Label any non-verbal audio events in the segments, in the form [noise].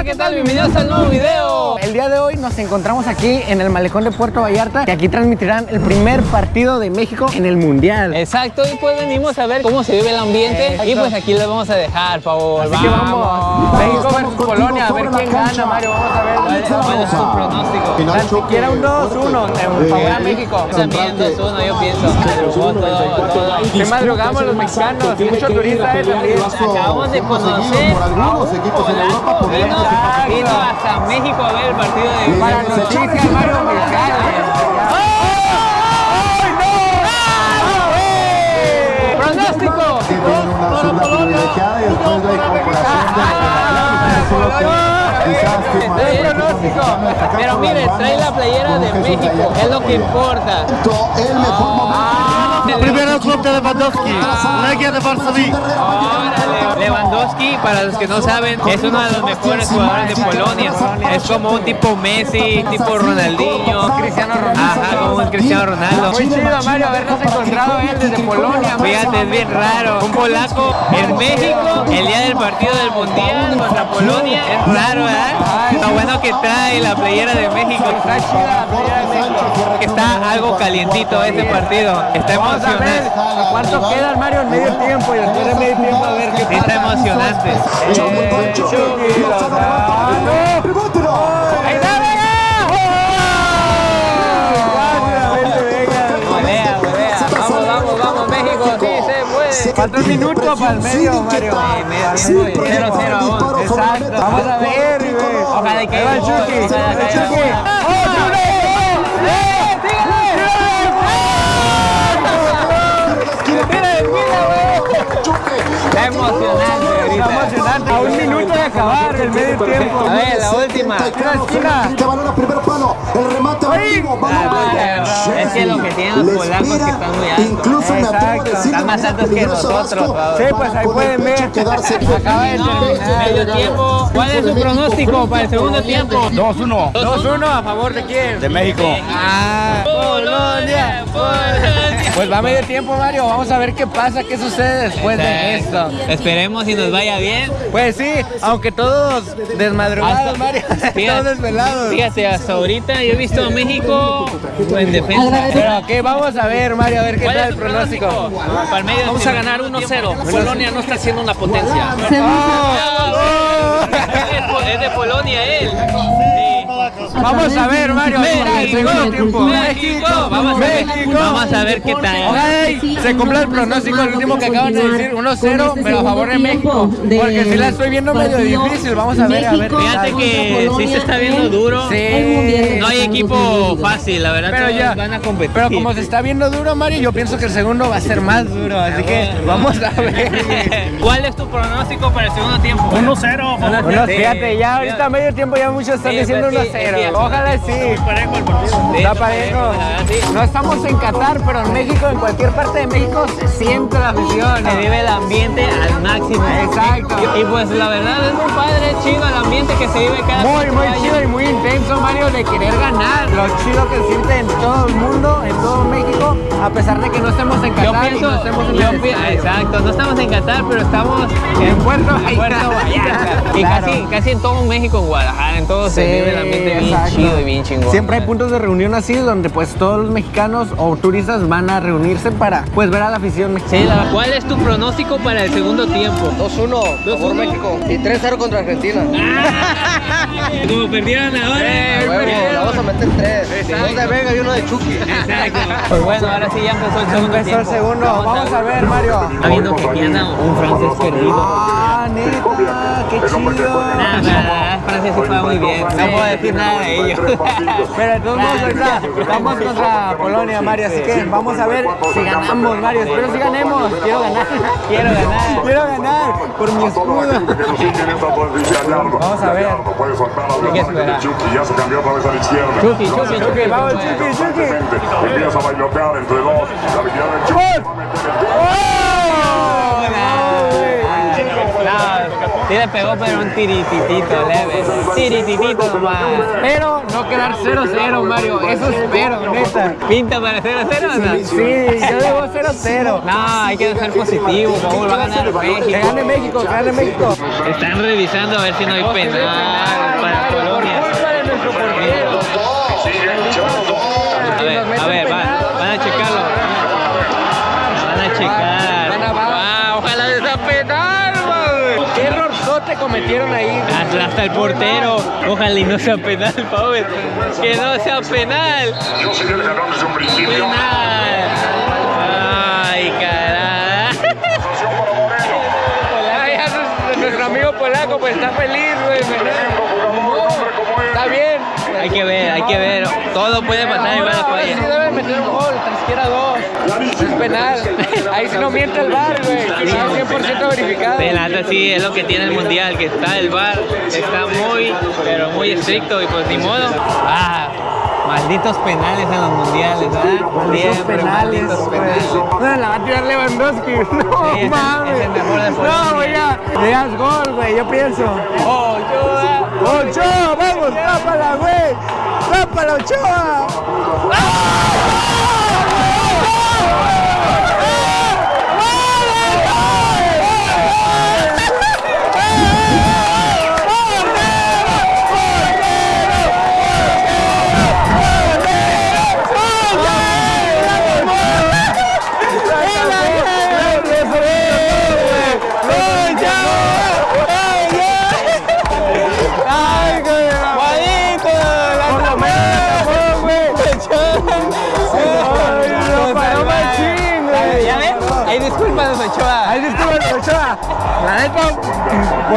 Hola, ¿qué tal? Bienvenidos al nuevo video. El día de hoy nos encontramos aquí en el malecón de Puerto Vallarta que aquí transmitirán el primer partido de México en el Mundial. Exacto, y pues venimos a ver cómo se vive el ambiente Exacto. y pues aquí les vamos a dejar, por favor. Así que vamos, México versus Polonia, a ver quién gana, Mario, vamos a ver. ¿Cuál, cuál es tu pronóstico? Tan siquiera un 2-1 en favor a México. También 2-1, yo pienso. Madrugó todo. Se madrugamos los mexicanos, mucho turista eh, también. Acabamos de conocer por algunos equipos en Europa por vino, vino hasta México a ver el partido de Para noticias, Mario Mexicali. ¡Pronóstico! que tienen una zurda privilegiada y después la incorporación de que. Pero mire, trae la playera de México, es lo que importa. el mejor momento Primero club de Lewandowski, Legia de Varsovia. Lewandowski, para los que no saben, es uno de los mejores jugadores de Polonia. Es como un tipo Messi, tipo Ronaldinho. Cristiano Ronaldo. Cristiano Ronaldo. Muy chido, Mario, habernos encontrado él desde Polonia. Fíjate, es bien raro. Un polaco en México, el día del partido del Mundial contra Polonia. Es raro, ¿verdad? Lo bueno que trae la playera de México. Está chida la playera de México. Que está algo calientito este partido. Está emocionante. cuánto queda Mario en medio tiempo y después de medio tiempo a ver qué pasa. está emocionante. Eh, México, sí se puede. Falta un minuto para el medio, Mario. Sí, medio tiempo y 0-0 aún. Exacto. Vamos a ver, güey. Ojalá que Ahí el Chucky. El Chucky. gol. ¡Otro gol! ¡Eh, Está emocionante Está emocionante. A un minuto acabar el medio tiempo. A ver, la última. Que balón a primer palo, el remate balón Ah. Es que lo que tienen los polacos que están muy altos. Incluso me atrevo a decir Están más altos que nosotros. Sí, pues ahí pueden ver. Acaba de No, terminar. medio tiempo. ¿Cuál es su pronóstico para el segundo tiempo? 2-1 2-1 a favor de quién? de México. Ah, Polonia, Polonia. Pues va a medio tiempo, Mario. Vamos a ver qué pasa, qué sucede después de esto. Esperemos y nos vaya bien. Pues sí, aunque todos desmadrugados, Hasta- Mario. [laughs] Fíjate- todos desvelados. Fíjate, hasta ahorita yo he visto a México en defensa. Pero que vamos a ver, Mario, a ver qué ¿Cuál tal el pronóstico. Para el medio Vamos a ganar 1-0. Polonia no está siendo una potencia. Oh, Es de Polonia él. Vamos a ver, Mario. el segundo tiempo. México. Vamos a ver, México. vamos a ver qué tal. Se cumpla el pronóstico, el último que acaban de decir, 1-0, pero a favor de México. Porque si la estoy viendo medio difícil, vamos a ver, a ver. Fíjate que sí se está viendo duro. Sí. No hay equipo fácil, la verdad. Pero ya, van a competir. pero como se está viendo duro, Mario, yo pienso que el segundo va a ser más duro, así que vamos a ver. [laughs] ¿Cuál es tu pronóstico para el segundo tiempo? 1-0. Bueno, fíjate, ya ahorita a medio tiempo ya muchos están diciendo pues sí, 1-0. Ojalá sí. Parejo el partido. Está parejo. No estamos en Qatar, pero en México, en cualquier parte de México, se siente la afición. Se vive el ambiente al máximo. Exacto. Y, y pues la verdad es muy padre, chido el ambiente que se vive cada Muy, muy chido y muy intenso, Mario, de querer ganar. Lo chido que se siente en todo el mundo, en todo México, a pesar de que no estemos en Yo Qatar y pienso, no estemos en yo pi- exacto, no estamos en Qatar, pero estamos En Puerto en Puerto Vallarta. Y Claro. casi, casi en todo México, en Guadalajara, en todo se vive el ambiente bien exacto. chido y bien chingón. Siempre hay puntos de reunión así donde pues todos los mexicanos o turistas van a reunirse para pues ver a la afición Sí, mexicana. la- ¿Cuál es tu pronóstico para el segundo tiempo? 2-1 por México y 3-0 contra Argentina. [laughs] Como perdieron ahora. Eh, Huevo, perdieron. le vamos a meter 3. Dos de Vega y uno de Chucky. Exacto. [laughs] Pues bueno, ahora sí ya empezó el segundo Empezó el tiempo. segundo, vamos a ver Mario. Está viendo que anda un francés perdido. Ah, neta, qué chido. Nada, nada, Francia sí juega muy bien. No puedo decir nada de ellos. Pero de todos modos, ahorita vamos contra Polonia, Mario, así que vamos a ver si ganamos, Mario. Espero si ganemos. Quiero ganar. Quiero ganar. Quiero ganar por mi escudo. Vamos a ver. Hay que esperar. Chucky ya se cambió otra vez a la izquierda. Chucky, Chucky. vamos, Chucky, Chucky. Empieza a bailotear entre dos. La habilidad del Chucky. Sí le pegó, pero un tirititito leve. Tirititito nomás. Pero no quedar 0-0, Mario. Eso espero, neta. ¿Pinta para 0 0 o no? Sí, yo debo 0-0. No, hay que ser positivo, favor, va a ganar Que México. gane México, que gane México. Están revisando a ver si no hay penal para Polonia. Cometieron ahí? Hasta, hasta el portero. Ojalá y no sea penal, Power. Que no sea penal. Yo sería el ganador desde un principio. Penal. Ay, carajo. Ay, nuestro amigo polaco pues está feliz, güey. Está bien. Hay que ver, hay que ver. Todo puede pasar igual a Sí falla. deben meter un gol, tan siquiera dos. Es penal. Ahí sí no miente el bar, güey. Está 100% verificado. De la neta sí, es lo que tiene el mundial, que está el bar, está muy, pero muy estricto y pues ni modo. Ah, malditos penales en los mundiales, ¿verdad? Siempre penales, malditos penales. No, la va a tirar Lewandowski. [laughs] No, es el- mames. es el mejor de Polonia. No, güey, ya. Es gol, güey, yo pienso. Ochoa. ¡Ochoa! ¡Vamos! ¡Tápala, güey! ¡Tápala, Ochoa! ¡Ay,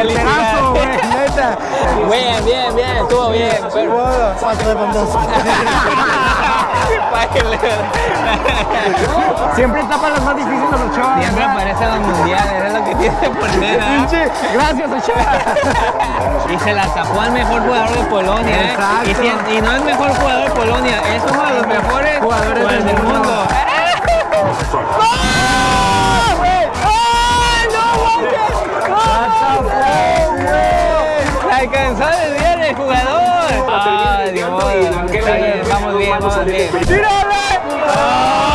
porterazo, güey, [laughs] neta. Bien, bien, bien, estuvo bien. Pero... [laughs] Siempre tapa las más difíciles Ochoa. Siempre ¿verdad? aparece en los mundiales, es lo que tiene. [laughs] Pinche, Gracias, Ochoa. Y se la tapó al mejor jugador de Polonia, ¿eh? Y, si- y no es mejor jugador de Polonia, es uno de los mejores Jugadores del del mundo. mundo. Alcanzó a desviar el jugador. Ay, Dios mío. Está bien, vamos bien, vamos bien. Muy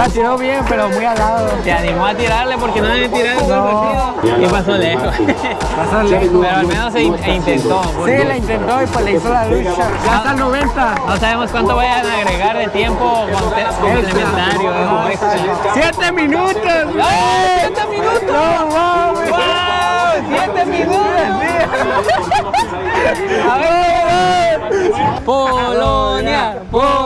La tiró bien, pero muy al lado. Se animó a tirarle porque no todo el partido. Y pasó lejos. Pasó lejos. Pero al menos se in- e intentó. Sí, la intentó y pues le hizo la lucha. Ya está el 90. No sabemos cuánto vayan a agregar de tiempo conte- complementario. ¿no? Extra. ¡Siete minutos! ¡Ay, siete minutos! ¡No mames! ¡Wow! ¡Siete minutos! A ver. Polonia, Polonia.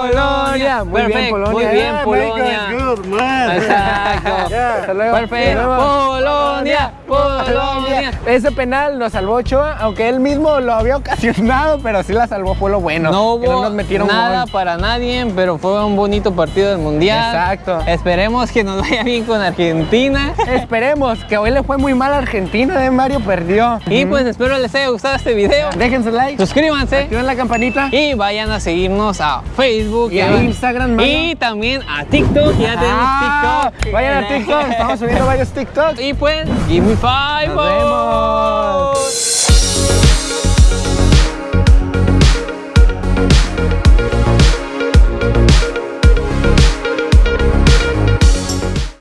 Muy bien, Perfecto, Polonia. Muy bien, Yeah, Polonia. Good, man. Exacto. [laughs] Luego. Perfecto. Polonia, Polonia. Ese penal lo salvó Ochoa, aunque él mismo lo había [laughs] ocasionado, pero sí la salvó, fue lo bueno. No hubo nos metieron nada gol. para nadie, pero fue un bonito partido del Mundial. Exacto. Esperemos que nos vaya bien con Argentina. Esperemos, que hoy le fue muy mal a Argentina, de Mario perdió. Y pues espero les haya gustado este video. Dejen su like, Suscríbanse activen la campanita. y vayan a seguirnos a Facebook Y a a- Instagram, mano. y también a TikTok. Ya Ah, tenemos TikTok. Vayan a TikTok, estamos subiendo varios TikToks. Y pues, give me five. Nos vemos.